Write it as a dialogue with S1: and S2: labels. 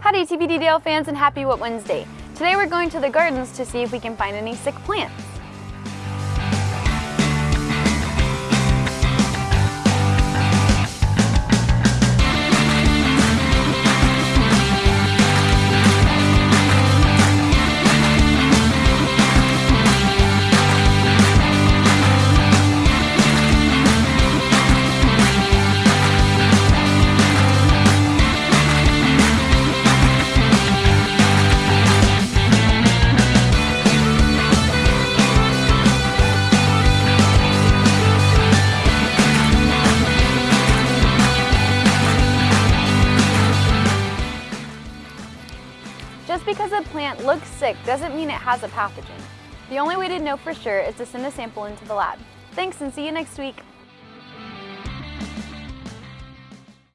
S1: Howdy TPDDL fans and happy What Wednesday. Today we're going to the gardens to see if we can find any sick plants. Just because a plant looks sick doesn't mean it has a pathogen. The only way to know for sure is to send a sample into the lab. Thanks and see you next week.